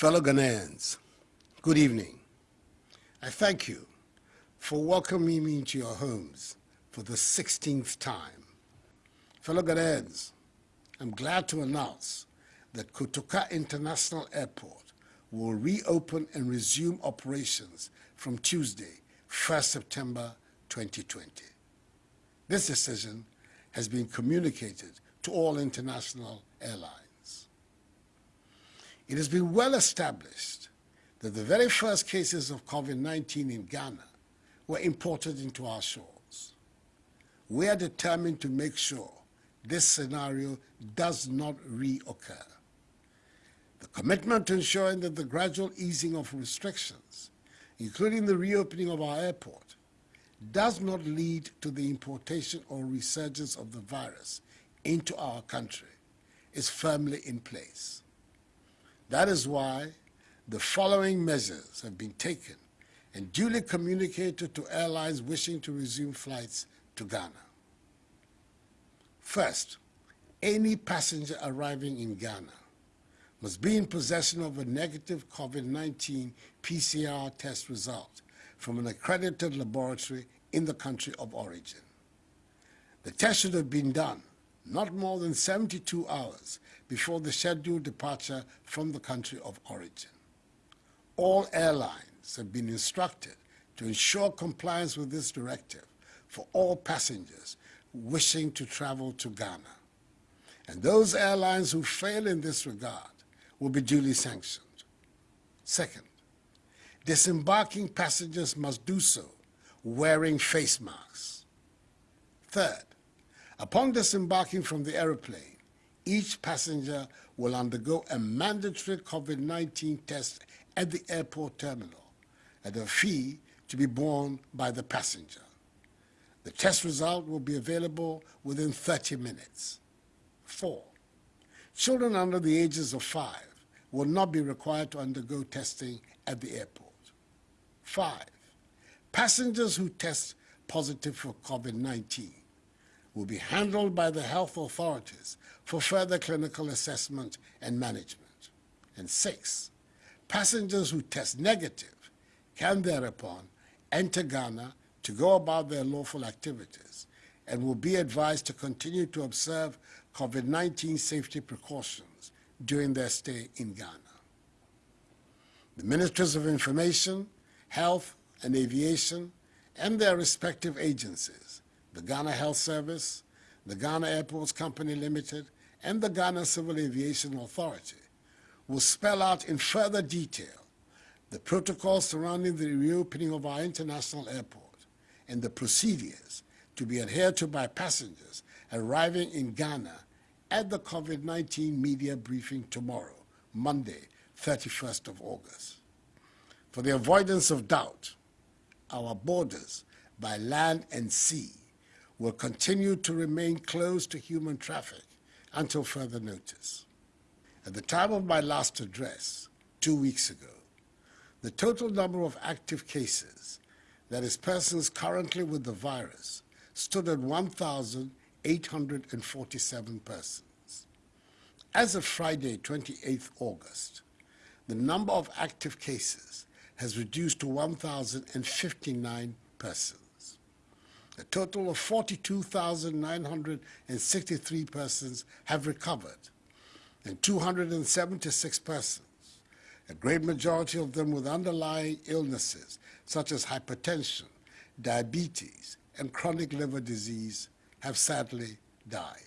Fellow Ghanaians, good evening. I thank you for welcoming me into your homes for the 16th time. Fellow Ghanaians, I'm glad to announce that Kotoka International Airport will reopen and resume operations from Tuesday, 1st September 2020. This decision has been communicated to all international airlines. It has been well established that the very first cases of COVID-19 in Ghana were imported into our shores. We are determined to make sure this scenario does not reoccur. The commitment to ensuring that the gradual easing of restrictions, including the reopening of our airport, does not lead to the importation or resurgence of the virus into our country is firmly in place. That is why the following measures have been taken and duly communicated to airlines wishing to resume flights to Ghana. First, any passenger arriving in Ghana must be in possession of a negative COVID-19 PCR test result from an accredited laboratory in the country of origin. The test should have been done not more than 72 hours before the scheduled departure from the country of origin. All airlines have been instructed to ensure compliance with this directive for all passengers wishing to travel to Ghana. And those airlines who fail in this regard will be duly sanctioned. Second, disembarking passengers must do so wearing face masks. Third, upon disembarking from the aeroplane, each passenger will undergo a mandatory COVID-19 test at the airport terminal at a fee to be borne by the passenger. The test result will be available within 30 minutes. Four, children under the ages of five will not be required to undergo testing at the airport. Five, Passengers who test positive for COVID-19 will be handled by the health authorities for further clinical assessment and management. And six, passengers who test negative can thereupon enter Ghana to go about their lawful activities and will be advised to continue to observe COVID-19 safety precautions during their stay in Ghana. The Ministries of Information, Health, and Aviation and their respective agencies, the Ghana Health Service, the Ghana Airports Company Limited, and the Ghana Civil Aviation Authority, will spell out in further detail the protocols surrounding the reopening of our international airport and the procedures to be adhered to by passengers arriving in Ghana at the COVID-19 media briefing tomorrow, Monday, 31st of August. For the avoidance of doubt, our borders by land and sea will continue to remain closed to human traffic until further notice. At the time of my last address, two weeks ago, the total number of active cases, that is persons currently with the virus, stood at 1,847 persons. As of Friday, 28th August, the number of active cases has reduced to 1,059 persons. A total of 42,963 persons have recovered, and 276 persons, a great majority of them with underlying illnesses such as hypertension, diabetes, and chronic liver disease, have sadly died.